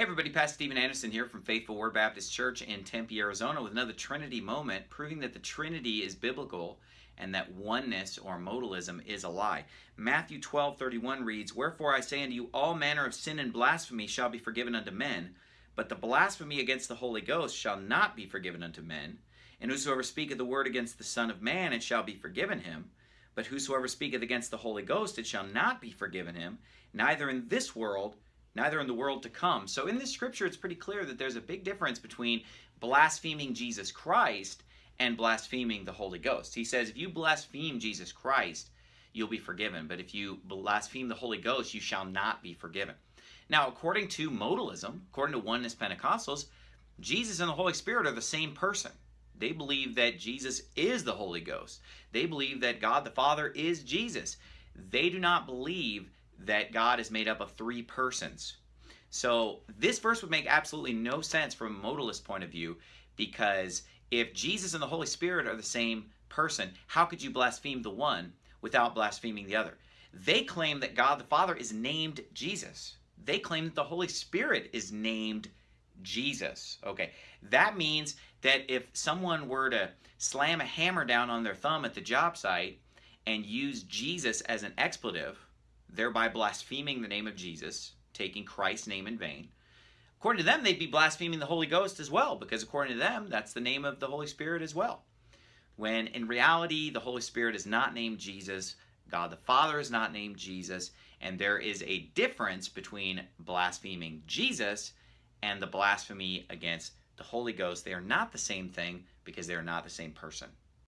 Hey everybody, Pastor Steven Anderson here from Faithful Word Baptist Church in Tempe, Arizona with another Trinity moment proving that the Trinity is biblical and that oneness or modalism is a lie. Matthew 12, 31 reads, Wherefore I say unto you, all manner of sin and blasphemy shall be forgiven unto men, but the blasphemy against the Holy Ghost shall not be forgiven unto men. And whosoever speaketh the word against the Son of Man, it shall be forgiven him. But whosoever speaketh against the Holy Ghost, it shall not be forgiven him, neither in this world, neither in the world to come. So in this scripture, it's pretty clear that there's a big difference between blaspheming Jesus Christ and blaspheming the Holy Ghost. He says, if you blaspheme Jesus Christ, you'll be forgiven. But if you blaspheme the Holy Ghost, you shall not be forgiven. Now, according to modalism, according to oneness Pentecostals, Jesus and the Holy Spirit are the same person. They believe that Jesus is the Holy Ghost. They believe that God the Father is Jesus. They do not believe that God is made up of three persons. So this verse would make absolutely no sense from a modalist point of view because if Jesus and the Holy Spirit are the same person, how could you blaspheme the one without blaspheming the other? They claim that God the Father is named Jesus. They claim that the Holy Spirit is named Jesus. Okay, that means that if someone were to slam a hammer down on their thumb at the job site and use Jesus as an expletive, thereby blaspheming the name of Jesus, taking Christ's name in vain. According to them, they'd be blaspheming the Holy Ghost as well, because according to them, that's the name of the Holy Spirit as well. When in reality, the Holy Spirit is not named Jesus, God the Father is not named Jesus, and there is a difference between blaspheming Jesus and the blasphemy against the Holy Ghost. They are not the same thing because they are not the same person.